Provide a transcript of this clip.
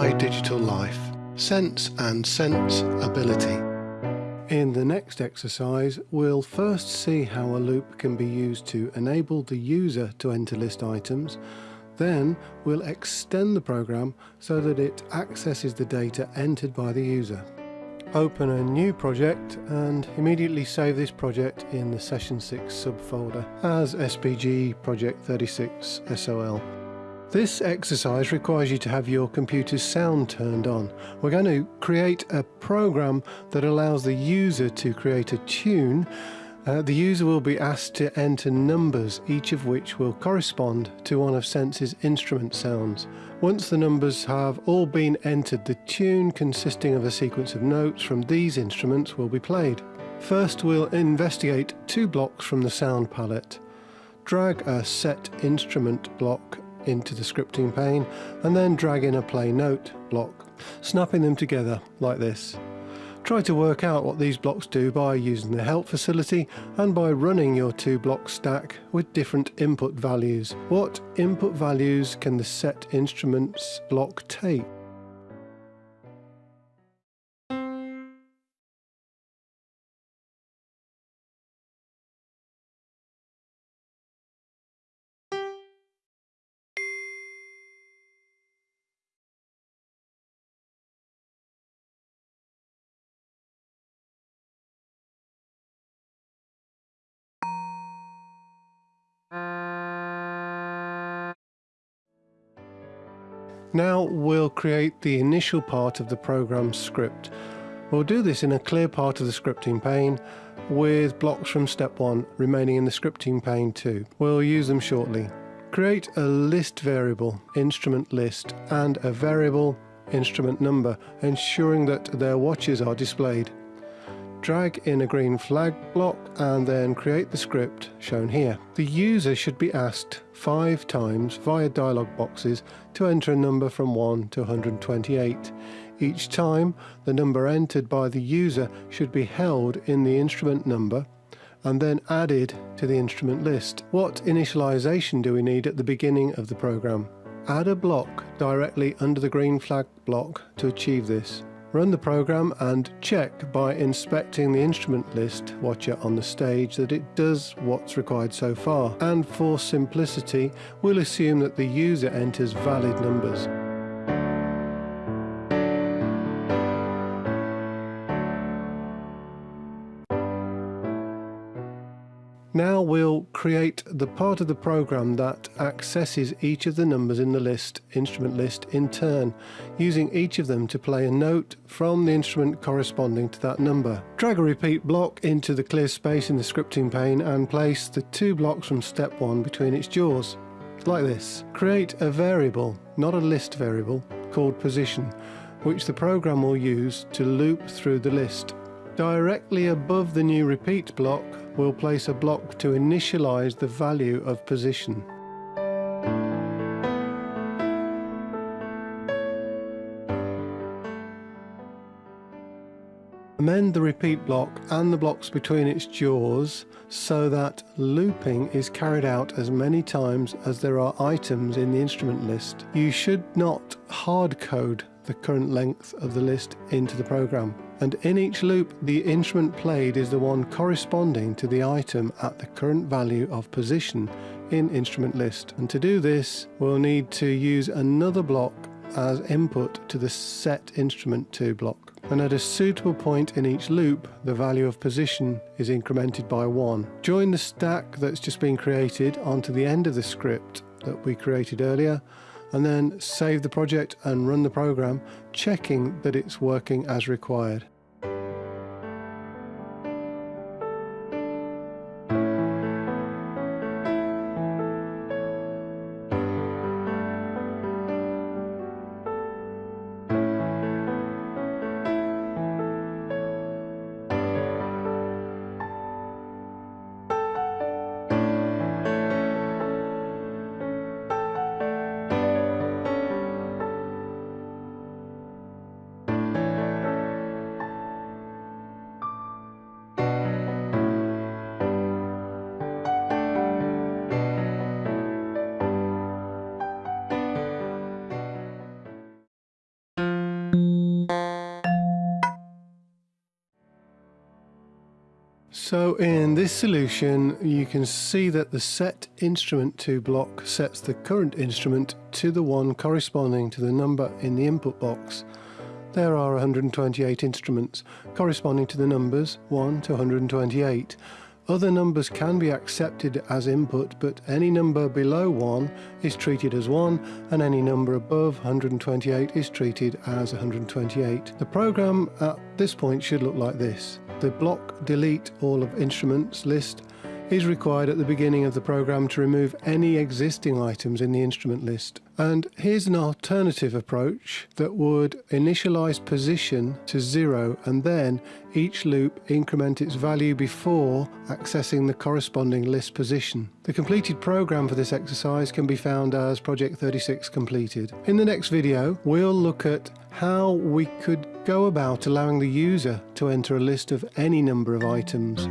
My Digital Life Sense and Sense Ability. In the next exercise, we'll first see how a loop can be used to enable the user to enter list items. Then we'll extend the program so that it accesses the data entered by the user. Open a new project and immediately save this project in the Session 6 subfolder as SPG Project 36 SOL. This exercise requires you to have your computer's sound turned on. We're going to create a program that allows the user to create a tune. Uh, the user will be asked to enter numbers, each of which will correspond to one of Sense's instrument sounds. Once the numbers have all been entered, the tune consisting of a sequence of notes from these instruments will be played. First we'll investigate two blocks from the sound palette. Drag a set instrument block into the scripting pane and then drag in a play note block, snapping them together like this. Try to work out what these blocks do by using the help facility and by running your two block stack with different input values. What input values can the set instruments block take? Now we'll create the initial part of the program script. We'll do this in a clear part of the scripting pane with blocks from step 1 remaining in the scripting pane too. We'll use them shortly. Create a list variable, instrument list, and a variable instrument number, ensuring that their watches are displayed. Drag in a green flag block and then create the script shown here. The user should be asked five times via dialog boxes to enter a number from 1 to 128. Each time, the number entered by the user should be held in the instrument number and then added to the instrument list. What initialization do we need at the beginning of the program? Add a block directly under the green flag block to achieve this. Run the program and check by inspecting the instrument list watcher on the stage that it does what's required so far. And for simplicity, we'll assume that the user enters valid numbers. Now we'll create the part of the program that accesses each of the numbers in the list, instrument list in turn, using each of them to play a note from the instrument corresponding to that number. Drag a repeat block into the clear space in the scripting pane and place the two blocks from step 1 between its jaws, like this. Create a variable, not a list variable, called position, which the program will use to loop through the list. Directly above the new repeat block, we'll place a block to initialize the value of position. Amend the repeat block and the blocks between its jaws so that looping is carried out as many times as there are items in the instrument list. You should not hard code the current length of the list into the program. And in each loop, the instrument played is the one corresponding to the item at the current value of position in instrument list. And to do this, we'll need to use another block as input to the set instrument to block. And at a suitable point in each loop, the value of position is incremented by 1. Join the stack that's just been created onto the end of the script that we created earlier and then save the project and run the program, checking that it's working as required. So in this solution you can see that the set instrument to block sets the current instrument to the one corresponding to the number in the input box. There are 128 instruments corresponding to the numbers 1 to 128. Other numbers can be accepted as input, but any number below 1 is treated as 1 and any number above 128 is treated as 128. The program at this point should look like this. The block delete all of instruments list is required at the beginning of the program to remove any existing items in the instrument list. And here's an alternative approach that would initialize position to zero and then each loop increment its value before accessing the corresponding list position. The completed program for this exercise can be found as Project 36 completed. In the next video, we'll look at how we could go about allowing the user to enter a list of any number of items.